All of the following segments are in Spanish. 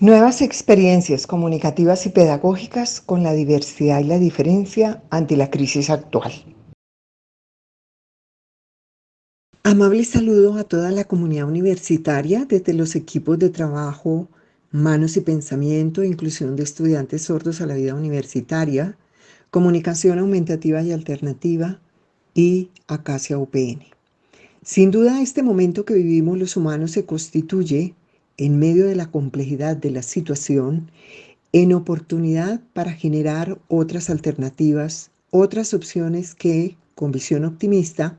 Nuevas experiencias comunicativas y pedagógicas con la diversidad y la diferencia ante la crisis actual. Amable saludo a toda la comunidad universitaria desde los equipos de trabajo Manos y Pensamiento, Inclusión de Estudiantes Sordos a la Vida Universitaria, Comunicación Aumentativa y Alternativa y Acacia UPN. Sin duda, este momento que vivimos los humanos se constituye en medio de la complejidad de la situación, en oportunidad para generar otras alternativas, otras opciones que, con visión optimista,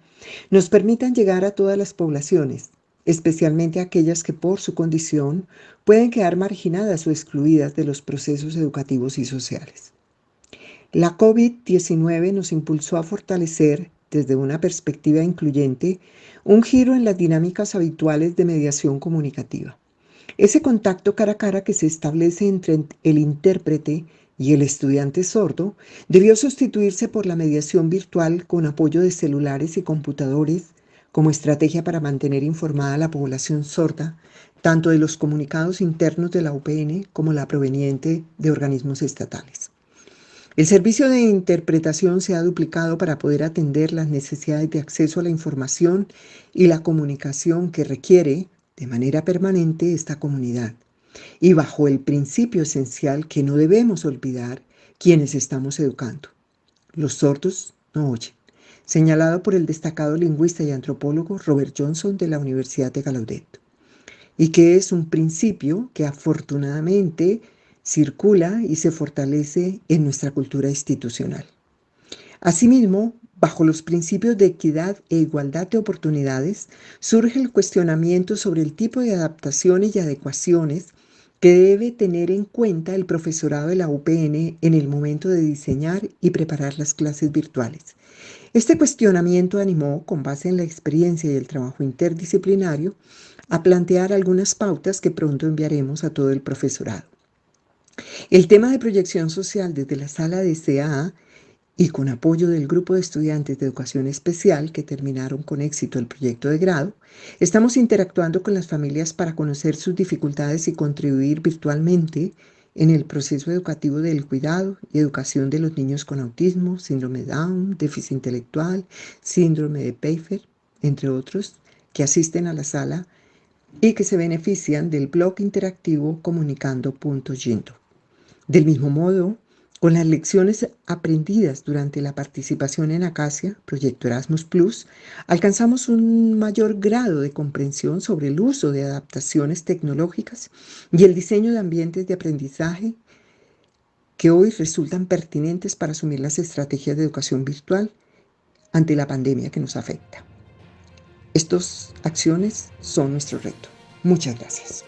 nos permitan llegar a todas las poblaciones, especialmente aquellas que por su condición pueden quedar marginadas o excluidas de los procesos educativos y sociales. La COVID-19 nos impulsó a fortalecer, desde una perspectiva incluyente, un giro en las dinámicas habituales de mediación comunicativa. Ese contacto cara a cara que se establece entre el intérprete y el estudiante sordo debió sustituirse por la mediación virtual con apoyo de celulares y computadores como estrategia para mantener informada a la población sorda, tanto de los comunicados internos de la UPN como la proveniente de organismos estatales. El servicio de interpretación se ha duplicado para poder atender las necesidades de acceso a la información y la comunicación que requiere de manera permanente esta comunidad y bajo el principio esencial que no debemos olvidar quienes estamos educando. Los sordos no oyen, señalado por el destacado lingüista y antropólogo Robert Johnson de la Universidad de Gallaudet, y que es un principio que afortunadamente circula y se fortalece en nuestra cultura institucional. Asimismo, Bajo los principios de equidad e igualdad de oportunidades, surge el cuestionamiento sobre el tipo de adaptaciones y adecuaciones que debe tener en cuenta el profesorado de la UPN en el momento de diseñar y preparar las clases virtuales. Este cuestionamiento animó, con base en la experiencia y el trabajo interdisciplinario, a plantear algunas pautas que pronto enviaremos a todo el profesorado. El tema de proyección social desde la sala de CAA y con apoyo del grupo de estudiantes de educación especial que terminaron con éxito el proyecto de grado, estamos interactuando con las familias para conocer sus dificultades y contribuir virtualmente en el proceso educativo del cuidado y educación de los niños con autismo, síndrome Down, déficit intelectual, síndrome de Pfeiffer, entre otros, que asisten a la sala y que se benefician del blog interactivo comunicando.gindo. Del mismo modo, con las lecciones aprendidas durante la participación en Acacia, Proyecto Erasmus Plus, alcanzamos un mayor grado de comprensión sobre el uso de adaptaciones tecnológicas y el diseño de ambientes de aprendizaje que hoy resultan pertinentes para asumir las estrategias de educación virtual ante la pandemia que nos afecta. Estas acciones son nuestro reto. Muchas gracias.